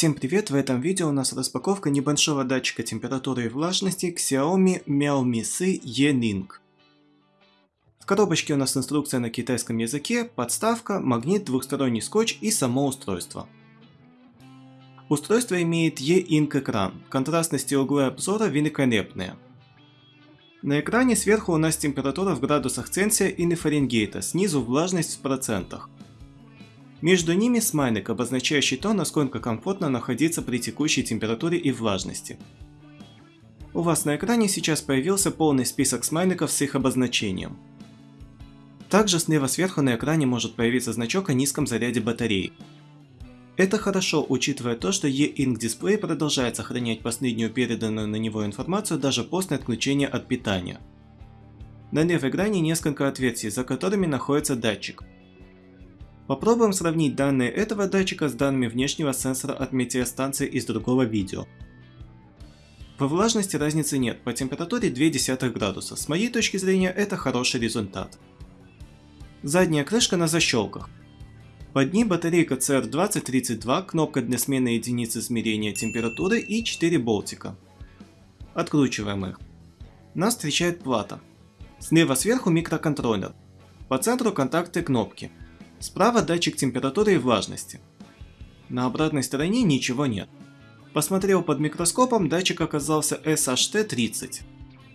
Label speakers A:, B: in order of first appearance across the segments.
A: Всем привет! В этом видео у нас распаковка небольшого датчика температуры и влажности Xiaomi Miaomi E-Ning. В коробочке у нас инструкция на китайском языке, подставка, магнит, двухсторонний скотч и само устройство. Устройство имеет E-Ink экран, контрастность и углы обзора великолепные. На экране сверху у нас температура в градусах Цельсия и не Фаренгейта, снизу влажность в процентах. Между ними смайлик, обозначающий то, насколько комфортно находиться при текущей температуре и влажности. У вас на экране сейчас появился полный список смайликов с их обозначением. Также слева сверху на экране может появиться значок о низком заряде батареи. Это хорошо, учитывая то, что E-Ink дисплей продолжает сохранять последнюю переданную на него информацию даже после отключения от питания. На левой грани несколько отверстий, за которыми находится датчик. Попробуем сравнить данные этого датчика с данными внешнего сенсора от метеостанции из другого видео. По влажности разницы нет, по температуре 0,2 градуса. С моей точки зрения это хороший результат. Задняя крышка на защелках. Под ней батарейка CR2032, кнопка для смены единицы измерения температуры и 4 болтика. Откручиваем их. Нас встречает плата. Слева сверху микроконтроллер. По центру контакты кнопки. Справа датчик температуры и влажности. На обратной стороне ничего нет. Посмотрел под микроскопом, датчик оказался SHT-30.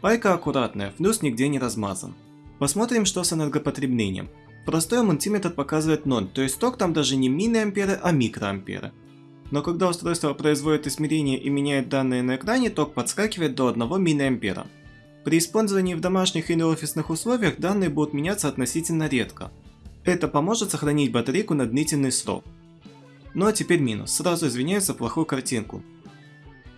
A: Пайка аккуратная, флюс нигде не размазан. Посмотрим, что с энергопотреблением. Простой мультиметр показывает 0, то есть ток там даже не миллиамперы, а микроамперы. Но когда устройство производит измерения и меняет данные на экране, ток подскакивает до 1 миллиампера. При использовании в домашних или офисных условиях данные будут меняться относительно редко. Это поможет сохранить батарейку на длительный срок. Ну а теперь минус, сразу извиняюсь за плохую картинку.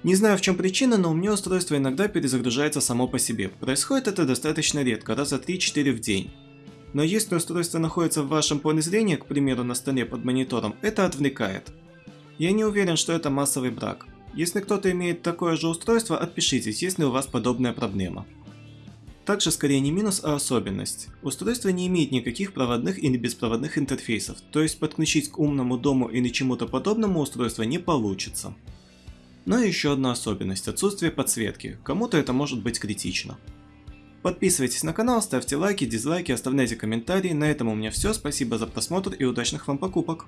A: Не знаю в чем причина, но у меня устройство иногда перезагружается само по себе. Происходит это достаточно редко, раза 3-4 в день. Но если устройство находится в вашем поле зрения, к примеру на столе под монитором, это отвлекает. Я не уверен, что это массовый брак. Если кто-то имеет такое же устройство, отпишитесь, если у вас подобная проблема. Также скорее не минус, а особенность. Устройство не имеет никаких проводных или беспроводных интерфейсов, то есть подключить к умному дому или чему-то подобному устройство не получится. Но еще одна особенность – отсутствие подсветки, кому-то это может быть критично. Подписывайтесь на канал, ставьте лайки, дизлайки, оставляйте комментарии. На этом у меня все, спасибо за просмотр и удачных вам покупок.